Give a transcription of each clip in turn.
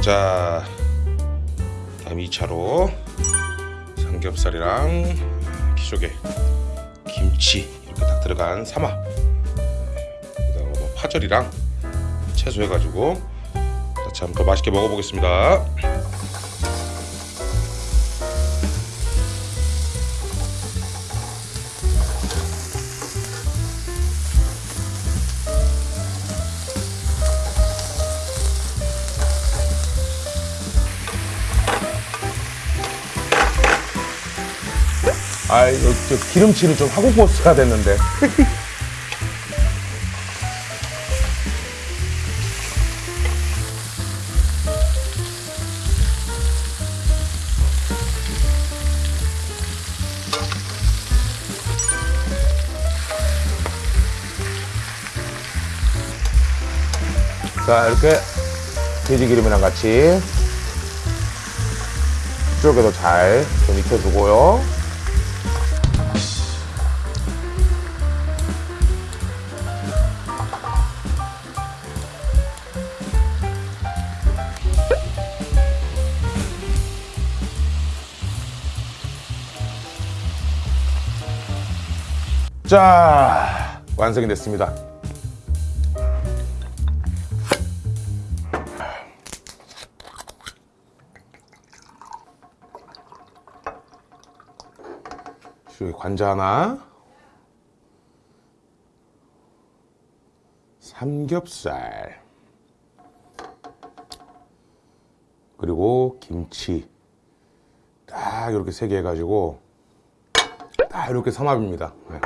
자 다음 2차로 삼겹살이랑 기조개 김치 이렇게 딱 들어간 삼합 그다음 뭐 파절이랑 채소 해가지고 한번 더 맛있게 먹어보겠습니다 아, 이거 저 기름칠을 좀 하고 구웠어야 됐는데. 자, 이렇게 돼지 기름이랑 같이 이쪽에도 잘 좀 익혀주고요. 자, 완성이 됐습니다. 여기 관자 하나, 삼겹살, 그리고 김치 딱 이렇게 세 개 해가지고 딱 이렇게 삼합입니다. 네.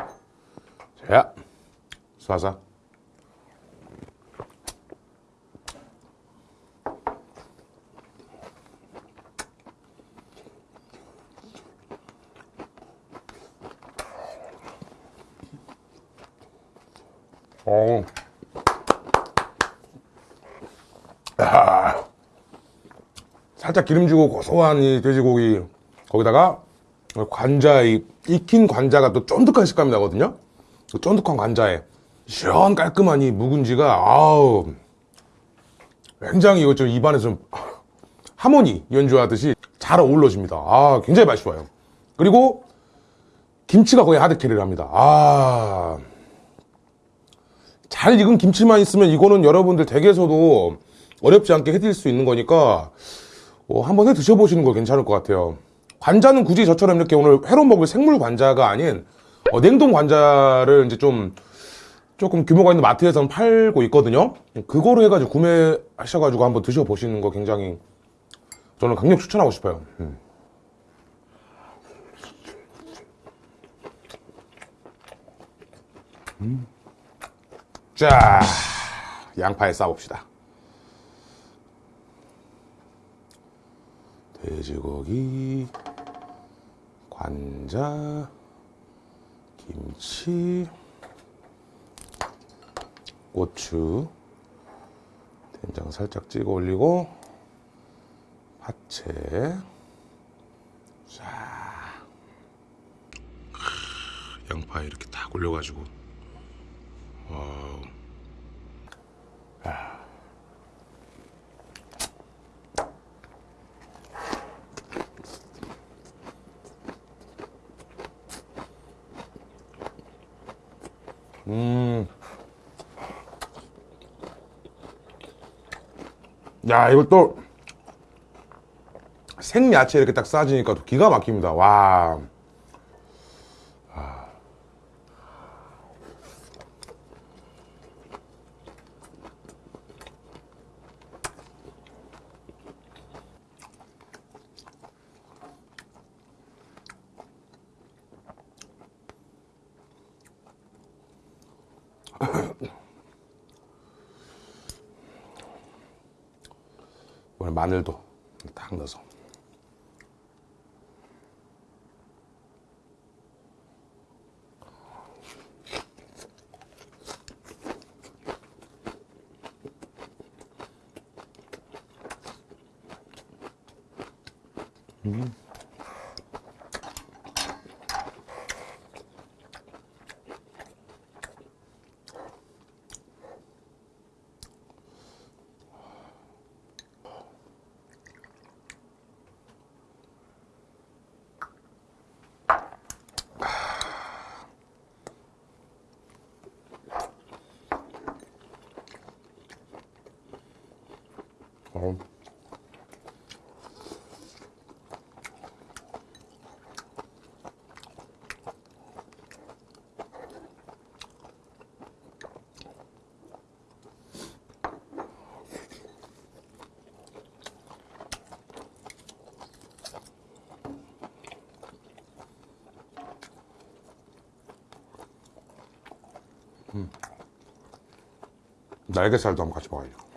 자, 쏴서. 어. 아. 살짝 기름지고 고소한 이 돼지고기 거기다가 관자 이 익힌 관자가 또 쫀득한 식감이 나거든요. 그 쫀득한 관자에 시원 깔끔한 이 묵은지가 아우 굉장히 이거 좀 입안에 좀 하모니 연주하듯이 잘 어울러집니다. 아 굉장히 좋아요. 그리고 김치가 거의 하드캐리를 합니다. 아. 잘 익은 김치만 있으면 이거는 여러분들 댁에서도 어렵지 않게 해드릴 수 있는 거니까 어, 한번 해 드셔보시는 거 괜찮을 것 같아요. 관자는 굳이 저처럼 이렇게 오늘 회로 먹을 생물 관자가 아닌 어, 냉동 관자를 이제 좀 조금 규모가 있는 마트에서는 팔고 있거든요. 그거로 해가지고 구매하셔가지고 한번 드셔보시는 거 굉장히 저는 강력 추천하고 싶어요. 음. 음. 자, 양파에 싸봅시다. 돼지고기, 관자, 김치, 고추, 된장 살짝 찍어 올리고, 파채, 자, 양파 이렇게 딱 올려가지고, 와우. 음. 야, 이거 또 생야채 이렇게 딱 싸지니까 또 기가 막힙니다. 와. 이번에 마늘도 딱 넣어서 음. 날개살도 한번 같이 먹어야죠.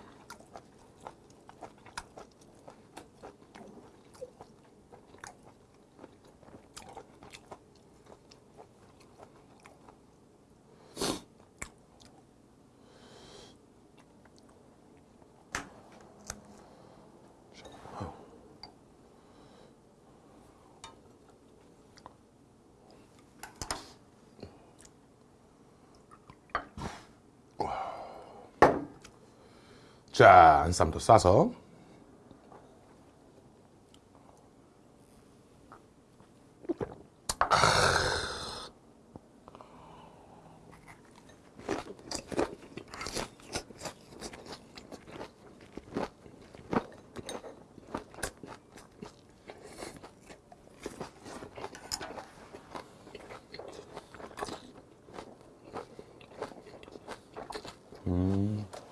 자, 안쌈도 싸서. 또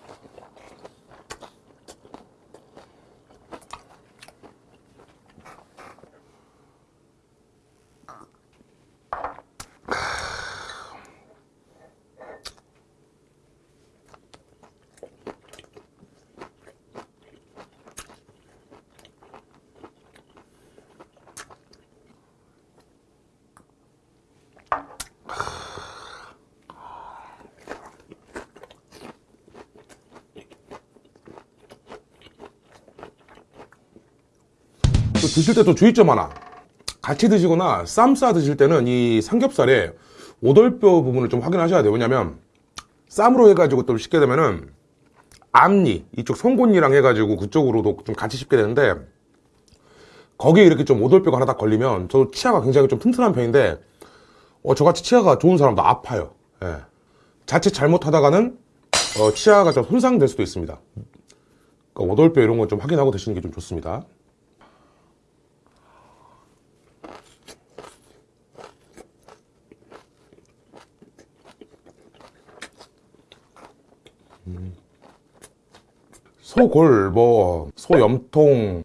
드실 때 또 주의점 하나. 같이 드시거나 쌈 싸 드실 때는 이 삼겹살에 오돌뼈 부분을 좀 확인하셔야 돼요. 왜냐면 쌈으로 해가지고 또 씻게 되면은 앞니, 이쪽 송곳니랑 해가지고 그쪽으로도 좀 같이 씹게 되는데 거기에 이렇게 좀 오돌뼈가 하나 딱 걸리면 저도 치아가 굉장히 좀 튼튼한 편인데 어, 저같이 치아가 좋은 사람도 아파요. 예. 자칫 잘못하다가는 어, 치아가 좀 손상될 수도 있습니다. 그러니까 오돌뼈 이런 건 좀 확인하고 드시는 게 좀 좋습니다. 소골, 뭐, 소염통,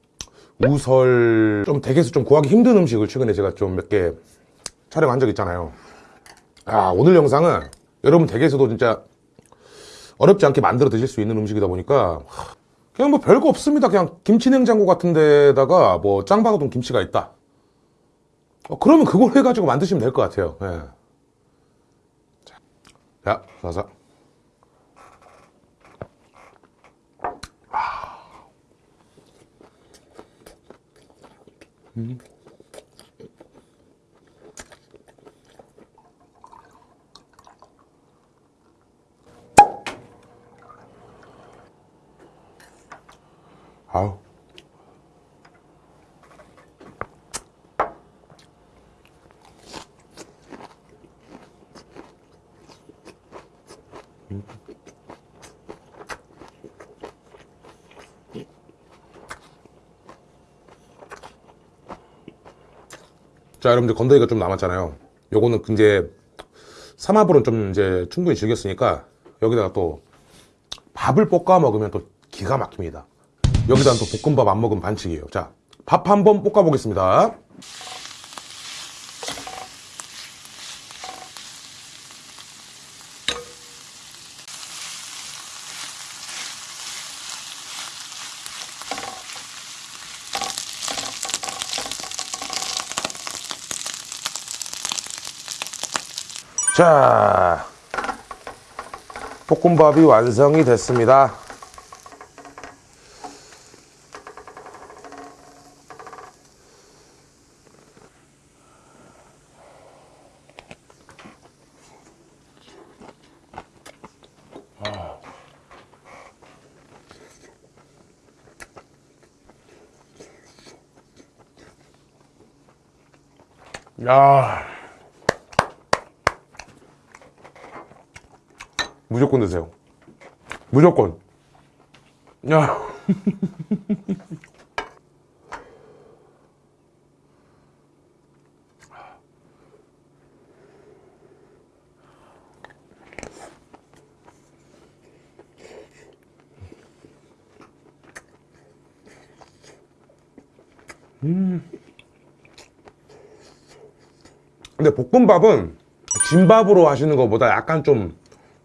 우설, 좀 댁에서 좀 구하기 힘든 음식을 최근에 제가 좀 몇 개 촬영한 적 있잖아요. 아, 오늘 영상은 여러분 댁에서도 진짜 어렵지 않게 만들어 드실 수 있는 음식이다 보니까 그냥 뭐 별거 없습니다. 그냥 김치 냉장고 같은 데다가 뭐 짱 박아둔 김치가 있다. 어, 그러면 그걸 해가지고 만드시면 될 것 같아요. 예. 자, 자, 사 사. 아우. 자, 여러분들 건더기가 좀 남았잖아요. 요거는 이제 삼합으로는 좀 이제 충분히 즐겼으니까 여기다가 또 밥을 볶아 먹으면 또 기가 막힙니다. 여기다 또 볶음밥 안 먹으면 반칙이에요. 자, 밥 한번 볶아 보겠습니다. 자, 볶음밥이 완성이 됐습니다. 야. 무조건 드세요. 무조건. 야. 근데 볶음밥은 진밥으로 하시는 것보다 약간 좀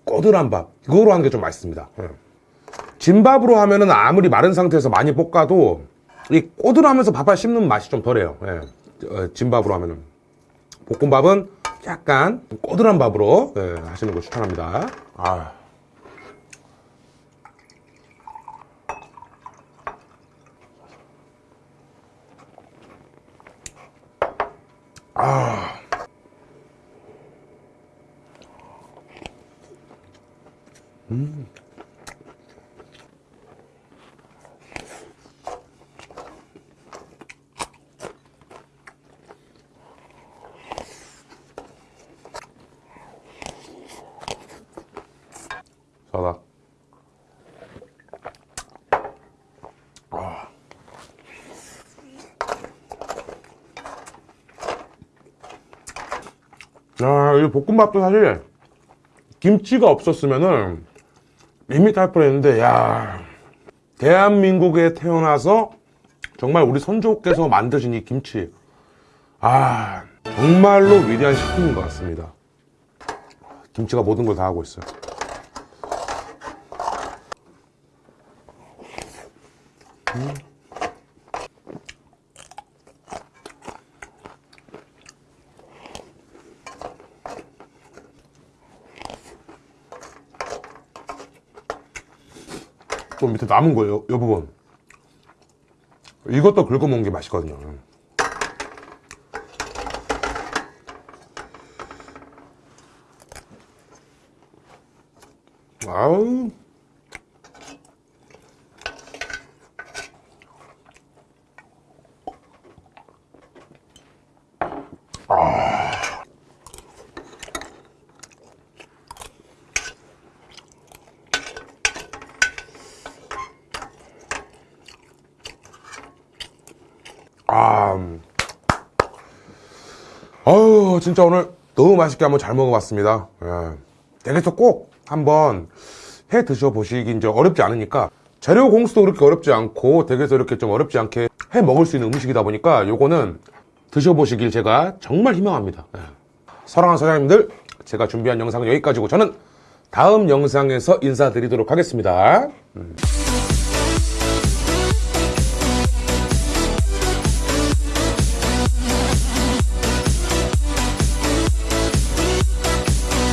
꼬들한 밥 그거로 하는 게 좀 맛있습니다 예. 진밥으로 하면은 아무리 마른 상태에서 많이 볶아도 이 꼬들하면서 밥알 씹는 맛이 좀 덜해요 예. 어, 진밥으로 하면은 볶음밥은 약간 꼬들한 밥으로 예, 하시는 거 추천합니다 아. 자다 아, 이 볶음밥도 사실 김치가 없었으면은 밋밋할 뻔했는데 야 대한민국에 태어나서 정말 우리 선조께서 만드신 이 김치. 아 정말로 위대한 식품인 것 같습니다. 김치가 모든 걸 다 하고 있어요 또 밑에 남은 거예요, 이 부분. 이것도 긁어 먹는 게 맛있거든요. 아우. 아, 음. 진짜 오늘 너무 맛있게 한번 잘 먹어봤습니다. 예. 댁에서 꼭 한번 해 드셔보시기 이제 어렵지 않으니까 재료 공수도 그렇게 어렵지 않고 댁에서 이렇게 좀 어렵지 않게 해 먹을 수 있는 음식이다 보니까 요거는 드셔보시길 제가 정말 희망합니다. 예. 사랑하는 사장님들, 제가 준비한 영상은 여기까지고 저는 다음 영상에서 인사드리도록 하겠습니다. 음.